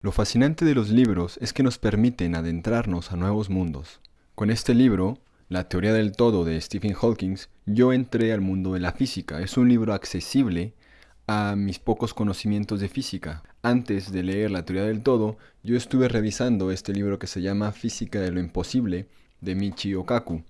Lo fascinante de los libros es que nos permiten adentrarnos a nuevos mundos. Con este libro, La teoría del todo de Stephen Hawking, yo entré al mundo de la física. Es un libro accesible a mis pocos conocimientos de física. Antes de leer La teoría del todo, yo estuve revisando este libro que se llama Física de lo imposible de Michio Kaku,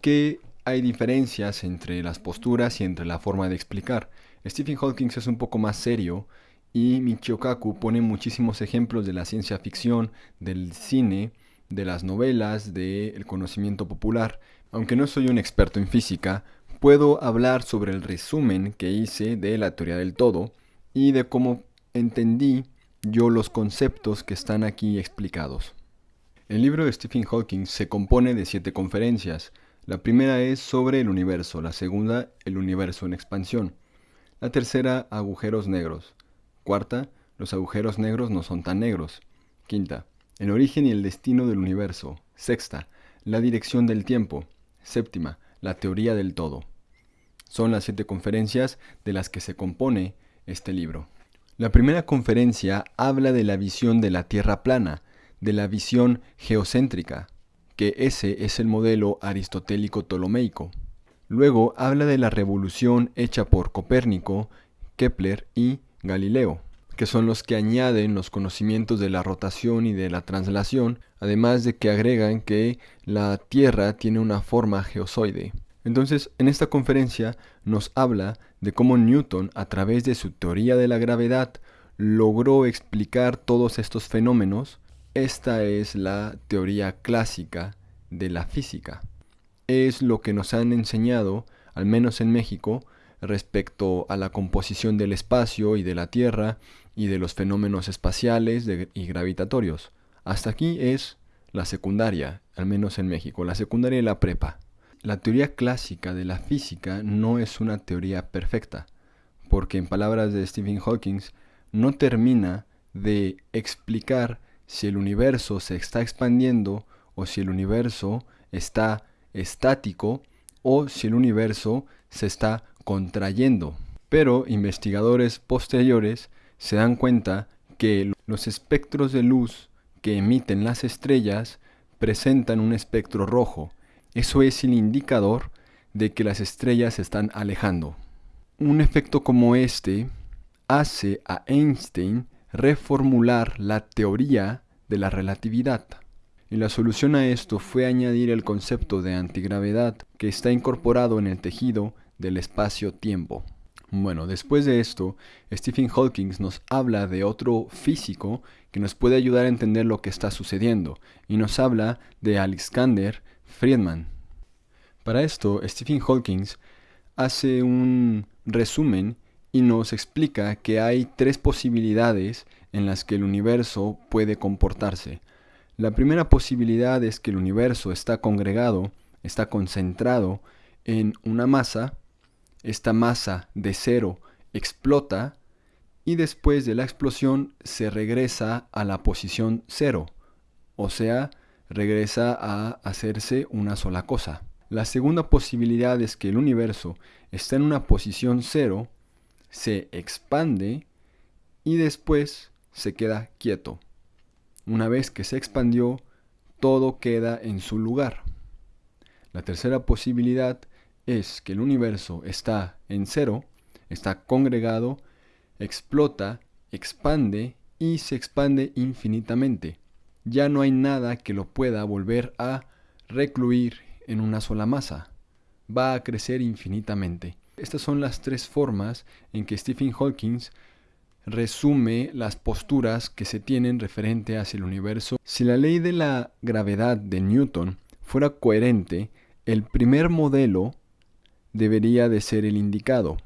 que hay diferencias entre las posturas y entre la forma de explicar. Stephen Hawking es un poco más serio y Michio Kaku pone muchísimos ejemplos de la ciencia ficción, del cine, de las novelas, del conocimiento popular. Aunque no soy un experto en física, puedo hablar sobre el resumen que hice de la teoría del todo y de cómo entendí yo los conceptos que están aquí explicados. El libro de Stephen Hawking se compone de siete conferencias. La primera es sobre el universo, la segunda el universo en expansión, la tercera agujeros negros, Cuarta, los agujeros negros no son tan negros. Quinta, el origen y el destino del universo. Sexta, la dirección del tiempo. Séptima, la teoría del todo. Son las siete conferencias de las que se compone este libro. La primera conferencia habla de la visión de la Tierra plana, de la visión geocéntrica, que ese es el modelo aristotélico ptolomeico. Luego habla de la revolución hecha por Copérnico, Kepler y Galileo, que son los que añaden los conocimientos de la rotación y de la translación, además de que agregan que la Tierra tiene una forma geozoide. Entonces, en esta conferencia nos habla de cómo Newton, a través de su teoría de la gravedad, logró explicar todos estos fenómenos. Esta es la teoría clásica de la física. Es lo que nos han enseñado, al menos en México, respecto a la composición del espacio y de la Tierra y de los fenómenos espaciales y gravitatorios. Hasta aquí es la secundaria, al menos en México, la secundaria y la prepa. La teoría clásica de la física no es una teoría perfecta, porque en palabras de Stephen Hawking, no termina de explicar si el universo se está expandiendo o si el universo está estático o si el universo se está contrayendo. Pero investigadores posteriores se dan cuenta que los espectros de luz que emiten las estrellas presentan un espectro rojo. Eso es el indicador de que las estrellas se están alejando. Un efecto como este hace a Einstein reformular la teoría de la relatividad. Y la solución a esto fue añadir el concepto de antigravedad que está incorporado en el tejido del espacio-tiempo. Bueno, después de esto, Stephen Hawking nos habla de otro físico que nos puede ayudar a entender lo que está sucediendo, y nos habla de Alexander Friedman. Para esto, Stephen Hawking hace un resumen y nos explica que hay tres posibilidades en las que el universo puede comportarse. La primera posibilidad es que el universo está congregado, está concentrado en una masa esta masa de cero explota y después de la explosión se regresa a la posición cero, o sea, regresa a hacerse una sola cosa. La segunda posibilidad es que el universo está en una posición cero, se expande y después se queda quieto. Una vez que se expandió, todo queda en su lugar. La tercera posibilidad es que el universo está en cero, está congregado, explota, expande y se expande infinitamente. Ya no hay nada que lo pueda volver a recluir en una sola masa. Va a crecer infinitamente. Estas son las tres formas en que Stephen Hawking resume las posturas que se tienen referente hacia el universo. Si la ley de la gravedad de Newton fuera coherente, el primer modelo debería de ser el indicado,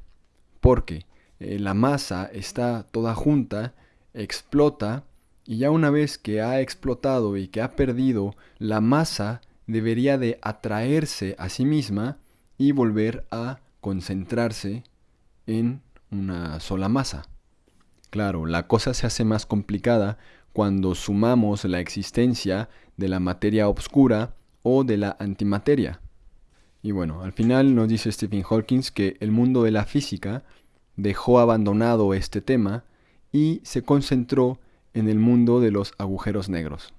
porque eh, la masa está toda junta, explota, y ya una vez que ha explotado y que ha perdido, la masa debería de atraerse a sí misma y volver a concentrarse en una sola masa. Claro, la cosa se hace más complicada cuando sumamos la existencia de la materia oscura o de la antimateria. Y bueno, al final nos dice Stephen Hawking que el mundo de la física dejó abandonado este tema y se concentró en el mundo de los agujeros negros.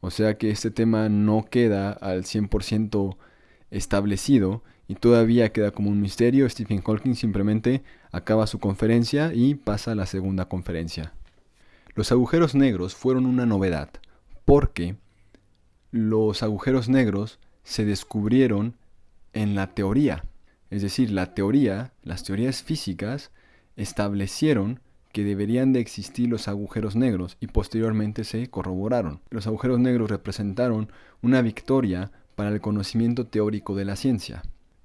O sea que este tema no queda al 100% establecido y todavía queda como un misterio. Stephen Hawking simplemente acaba su conferencia y pasa a la segunda conferencia. Los agujeros negros fueron una novedad porque los agujeros negros se descubrieron en la teoría. Es decir, la teoría, las teorías físicas establecieron que deberían de existir los agujeros negros y posteriormente se corroboraron. Los agujeros negros representaron una victoria para el conocimiento teórico de la ciencia.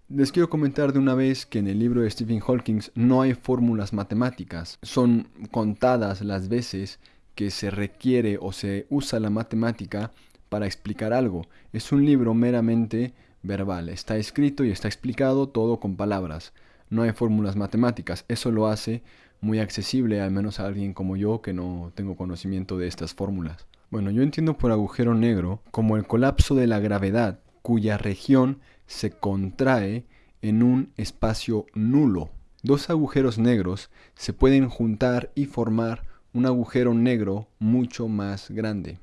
Les quiero comentar de una vez que en el libro de Stephen Hawking no hay fórmulas matemáticas. Son contadas las veces que se requiere o se usa la matemática para explicar algo. Es un libro meramente verbal. Está escrito y está explicado todo con palabras. No hay fórmulas matemáticas. Eso lo hace muy accesible, al menos a alguien como yo que no tengo conocimiento de estas fórmulas. Bueno, yo entiendo por agujero negro como el colapso de la gravedad cuya región se contrae en un espacio nulo. Dos agujeros negros se pueden juntar y formar un agujero negro mucho más grande.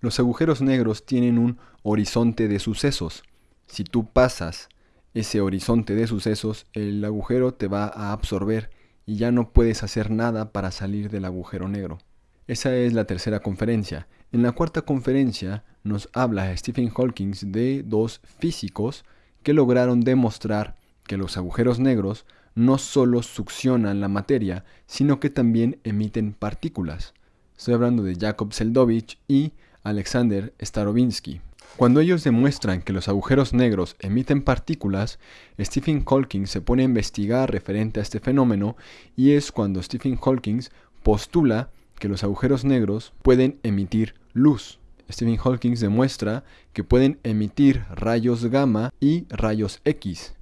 Los agujeros negros tienen un horizonte de sucesos. Si tú pasas ese horizonte de sucesos, el agujero te va a absorber y ya no puedes hacer nada para salir del agujero negro. Esa es la tercera conferencia. En la cuarta conferencia nos habla Stephen Hawking de dos físicos que lograron demostrar que los agujeros negros no solo succionan la materia, sino que también emiten partículas. Estoy hablando de Jakob Seldovich y Alexander Starobinsky. Cuando ellos demuestran que los agujeros negros emiten partículas, Stephen Hawking se pone a investigar referente a este fenómeno y es cuando Stephen Hawking postula que los agujeros negros pueden emitir luz. Stephen Hawking demuestra que pueden emitir rayos gamma y rayos X.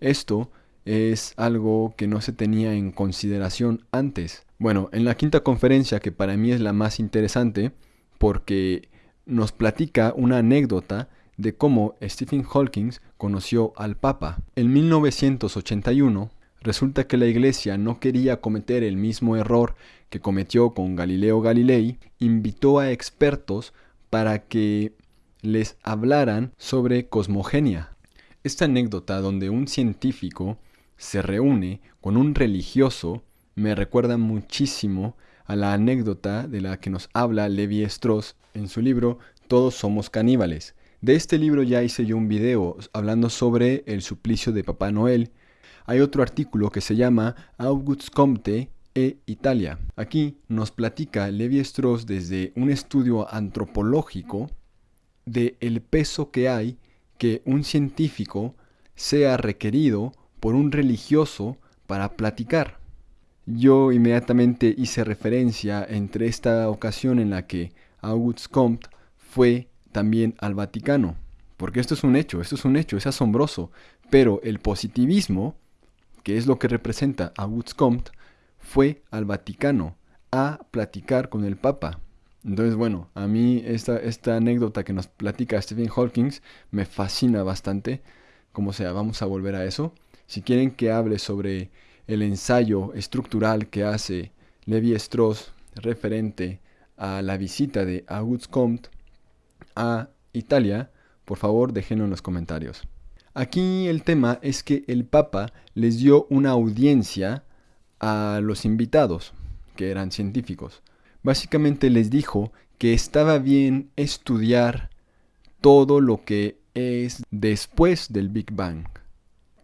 Esto es algo que no se tenía en consideración antes. Bueno, en la quinta conferencia, que para mí es la más interesante, porque nos platica una anécdota de cómo Stephen Hawking conoció al Papa. En 1981, resulta que la Iglesia no quería cometer el mismo error que cometió con Galileo Galilei, invitó a expertos para que les hablaran sobre cosmogenia. Esta anécdota donde un científico se reúne con un religioso me recuerda muchísimo a la anécdota de la que nos habla Levi Strauss en su libro Todos somos caníbales. De este libro ya hice yo un video hablando sobre el suplicio de Papá Noel. Hay otro artículo que se llama August Comte e Italia. Aquí nos platica Levi Strauss desde un estudio antropológico de el peso que hay que un científico sea requerido por un religioso para platicar. Yo inmediatamente hice referencia entre esta ocasión en la que August Comte fue también al Vaticano, porque esto es un hecho, esto es un hecho, es asombroso, pero el positivismo, que es lo que representa August Comte, fue al Vaticano a platicar con el Papa. Entonces, bueno, a mí esta, esta anécdota que nos platica Stephen Hawking me fascina bastante. Como sea, vamos a volver a eso. Si quieren que hable sobre el ensayo estructural que hace Levi Strauss referente a la visita de Auguste Comte a Italia, por favor déjenlo en los comentarios. Aquí el tema es que el Papa les dio una audiencia a los invitados, que eran científicos. Básicamente les dijo que estaba bien estudiar todo lo que es después del Big Bang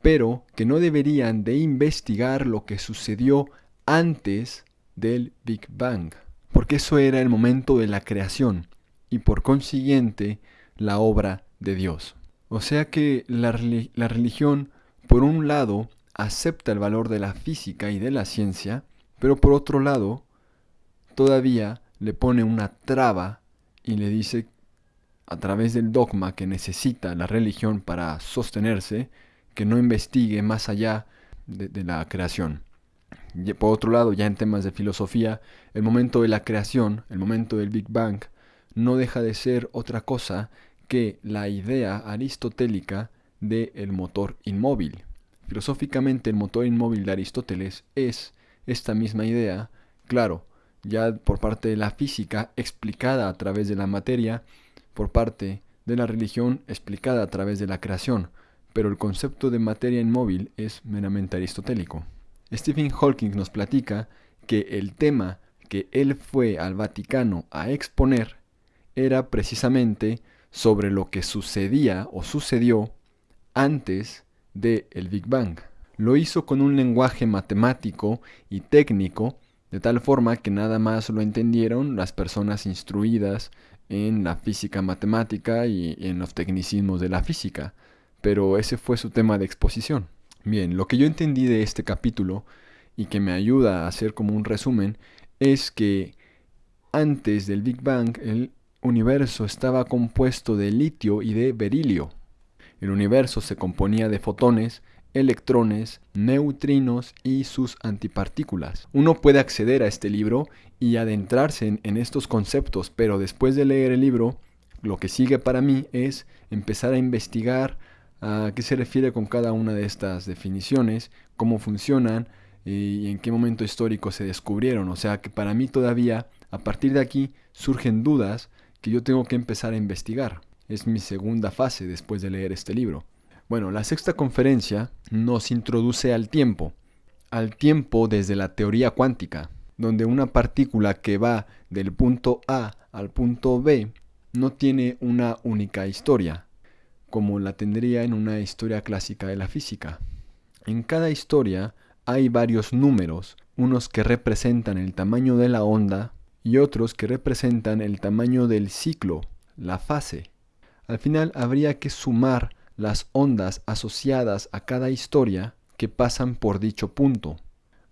pero que no deberían de investigar lo que sucedió antes del Big Bang, porque eso era el momento de la creación y por consiguiente la obra de Dios. O sea que la, la religión, por un lado, acepta el valor de la física y de la ciencia, pero por otro lado, todavía le pone una traba y le dice a través del dogma que necesita la religión para sostenerse, que no investigue más allá de, la creación. Y por otro lado, ya en temas de filosofía, el momento de la creación, el momento del Big Bang, no deja de ser otra cosa que la idea aristotélica del motor inmóvil. Filosóficamente el motor inmóvil de Aristóteles es esta misma idea, claro, ya por parte de la física explicada a través de la materia, por parte de la religión explicada a través de la creación, pero el concepto de materia inmóvil es meramente aristotélico. Stephen Hawking nos platica que el tema que él fue al Vaticano a exponer era precisamente sobre lo que sucedía o sucedió antes del el Big Bang. Lo hizo con un lenguaje matemático y técnico, de tal forma que nada más lo entendieron las personas instruidas en la física matemática y en los tecnicismos de la física. Pero ese fue su tema de exposición. Bien, lo que yo entendí de este capítulo y que me ayuda a hacer como un resumen es que antes del Big Bang el universo estaba compuesto de litio y de berilio. El universo se componía de fotones, electrones, neutrinos y sus antipartículas. Uno puede acceder a este libro y adentrarse en, estos conceptos, pero después de leer el libro, lo que sigue para mí es empezar a investigar a qué se refiere con cada una de estas definiciones, cómo funcionan y en qué momento histórico se descubrieron. O sea que para mí todavía, a partir de aquí, surgen dudas que yo tengo que empezar a investigar. Es mi segunda fase después de leer este libro. Bueno, la sexta conferencia nos introduce al tiempo, al tiempo desde la teoría cuántica, donde una partícula que va del punto A al punto B no tiene una única historia, como la tendría en una historia clásica de la física. En cada historia hay varios números, unos que representan el tamaño de la onda y otros que representan el tamaño del ciclo, la fase. Al final habría que sumar las ondas asociadas a cada historia que pasan por dicho punto.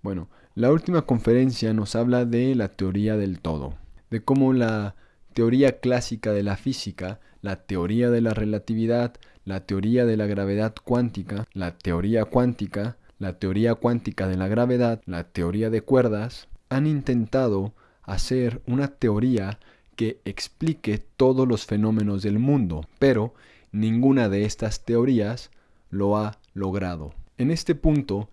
Bueno, la última conferencia nos habla de la teoría del todo, de cómo la teoría clásica de la física, la teoría de la relatividad, la teoría de la gravedad cuántica, la teoría cuántica, la teoría cuántica de la gravedad, la teoría de cuerdas, han intentado hacer una teoría que explique todos los fenómenos del mundo, pero ninguna de estas teorías lo ha logrado. En este punto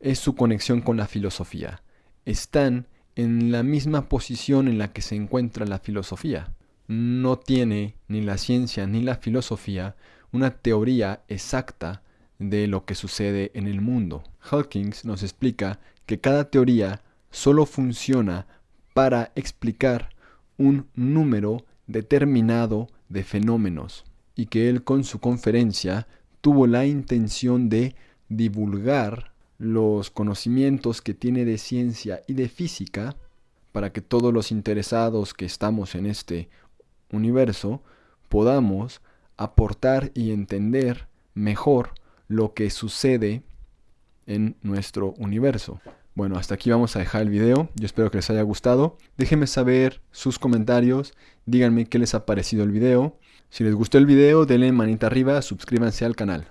es su conexión con la filosofía. Están en la misma posición en la que se encuentra la filosofía. No tiene ni la ciencia ni la filosofía una teoría exacta de lo que sucede en el mundo. Hawkins nos explica que cada teoría solo funciona para explicar un número determinado de fenómenos y que él con su conferencia tuvo la intención de divulgar los conocimientos que tiene de ciencia y de física para que todos los interesados que estamos en este universo podamos aportar y entender mejor lo que sucede en nuestro universo. Bueno, hasta aquí vamos a dejar el video. Yo espero que les haya gustado. Déjenme saber sus comentarios. Díganme qué les ha parecido el video. Si les gustó el video, denle manita arriba, suscríbanse al canal.